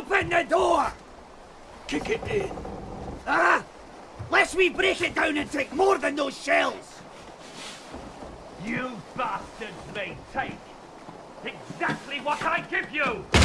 Open the door! Kick it in. Ah! Lest we break it down and take more than those shells! You bastards may take exactly what I give you!